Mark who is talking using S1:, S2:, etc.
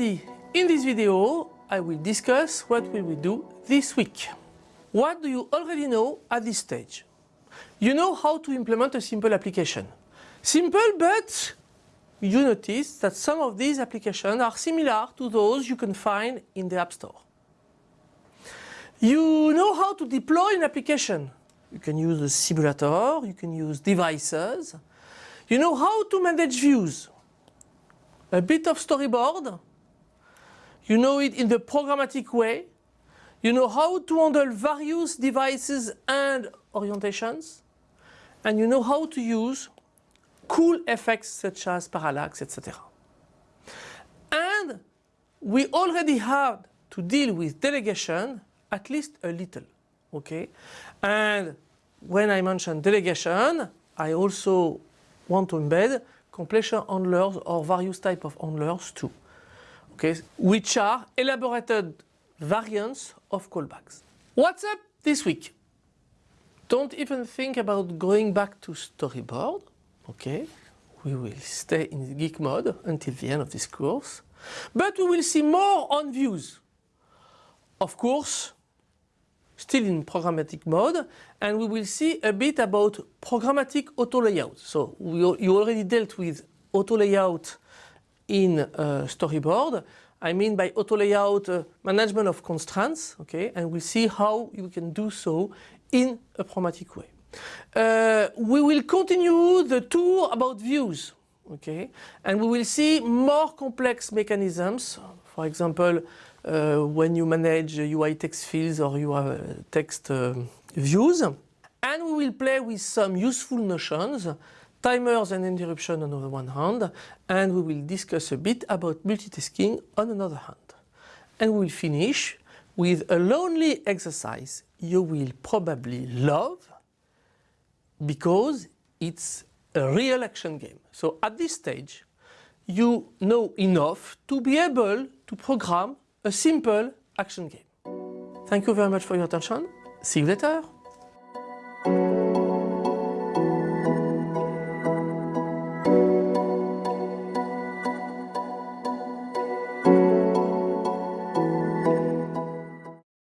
S1: In this video, I will discuss what we will do this week. What do you already know at this stage? You know how to implement a simple application. Simple, but you notice that some of these applications are similar to those you can find in the App Store. You know how to deploy an application. You can use a simulator, you can use devices. You know how to manage views. A bit of storyboard. You know it in the programmatic way. You know how to handle various devices and orientations. And you know how to use cool effects such as parallax, etc. And we already had to deal with delegation at least a little, okay? And when I mention delegation, I also want to embed completion handlers or various type of handlers too, okay? Which are elaborated variants of callbacks. What's up this week? Don't even think about going back to storyboard, okay? We will stay in geek mode until the end of this course. But we will see more on views. Of course, still in programmatic mode and we will see a bit about programmatic auto layout. So we, you already dealt with auto layout in uh, storyboard. I mean by auto layout uh, management of constraints, okay, and we'll see how you can do so in a programmatic way. Uh, we will continue the tour about views, okay, and we will see more complex mechanisms, for example, uh, when you manage UI text fields or UI text uh, views. And we will play with some useful notions, timers and interruption on the one hand, and we will discuss a bit about multitasking on another hand. And we will finish with a lonely exercise you will probably love because it's a real action game. So at this stage, you know enough to be able to program a simple action game. Thank you very much for your attention. See you later.